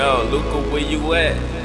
Yo, Luca, where you at?